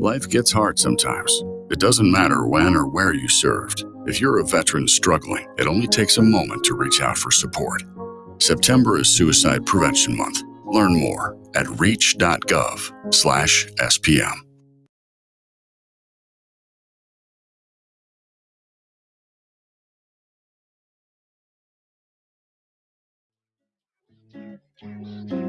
Life gets hard sometimes. It doesn't matter when or where you served. If you're a veteran struggling, it only takes a moment to reach out for support. September is Suicide Prevention Month. Learn more at reach.gov slash SPM. Three,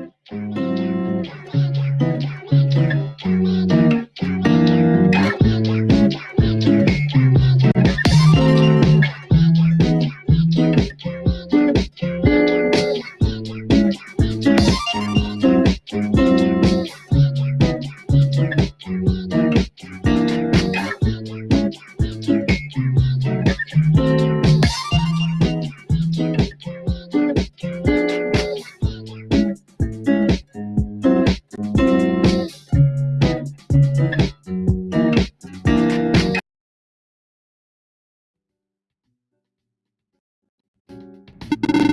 two,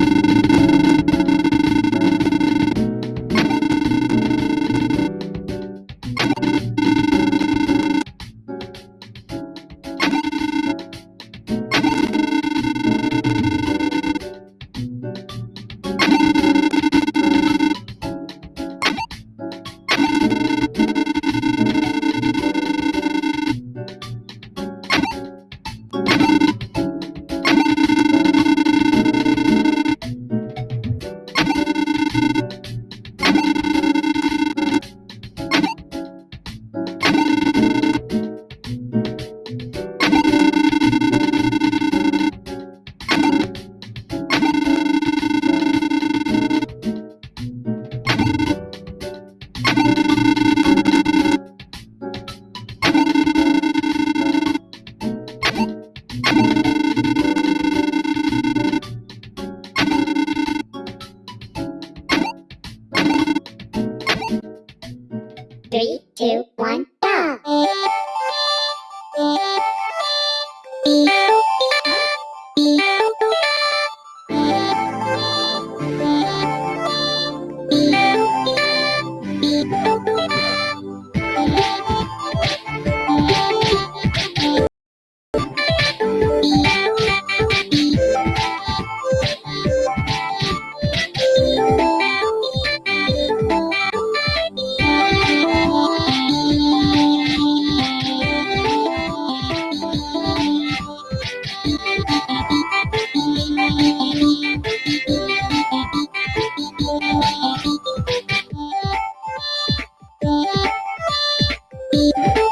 one, Beep.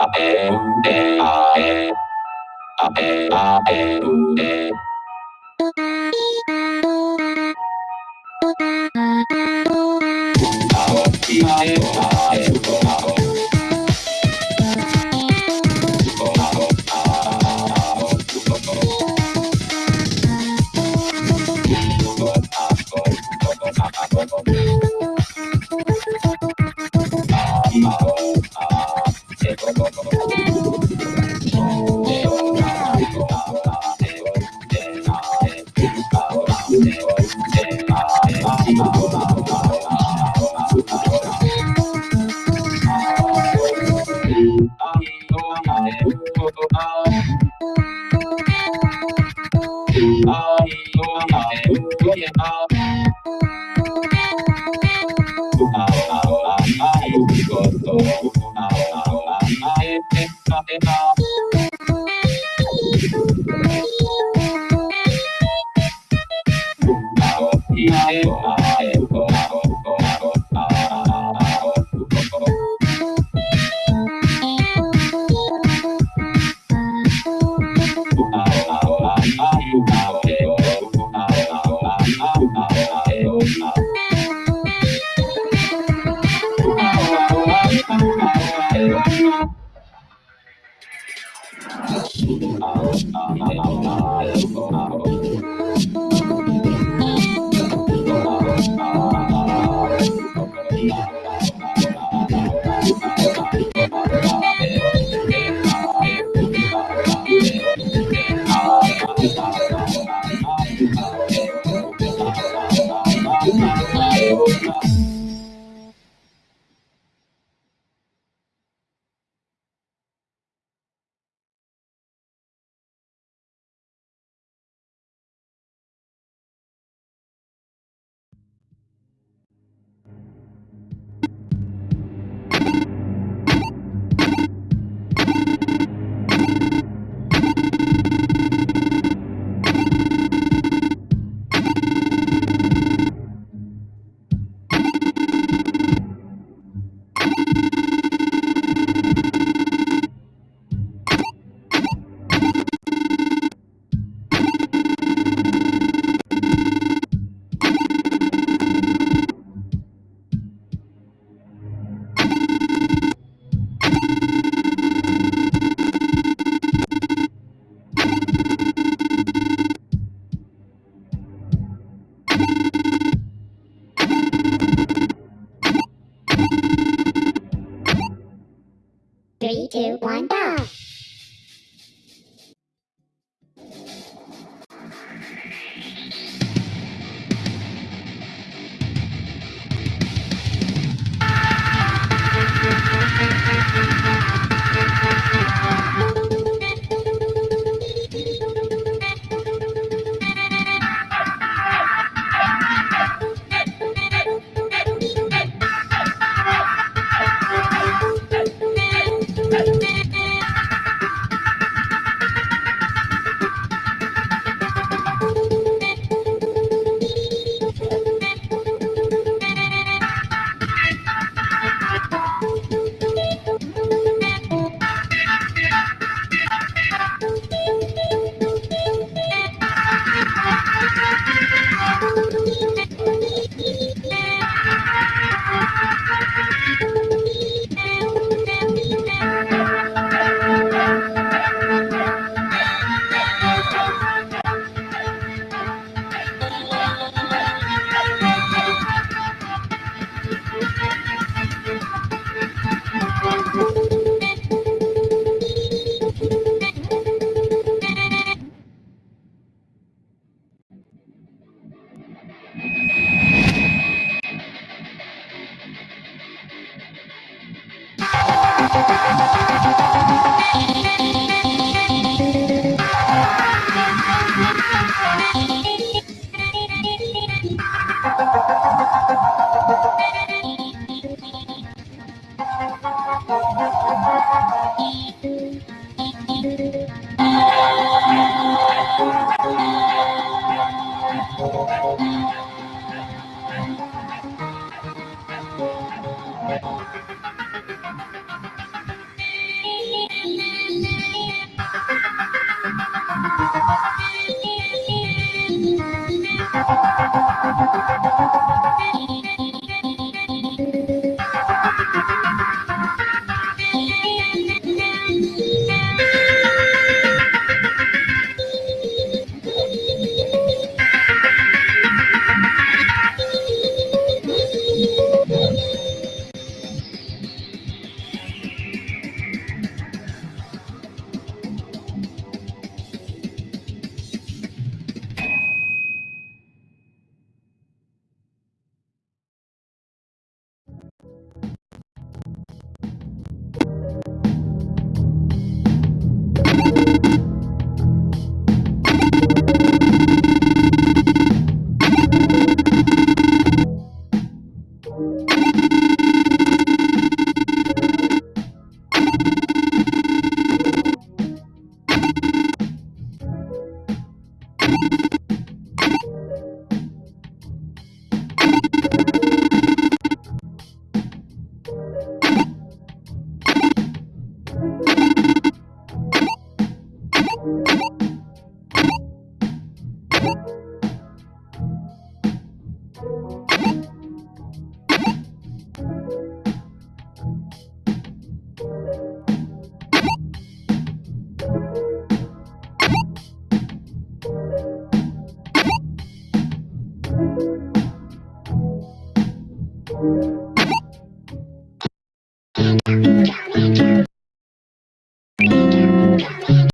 a e u e a e a e a e u e Oh, Three,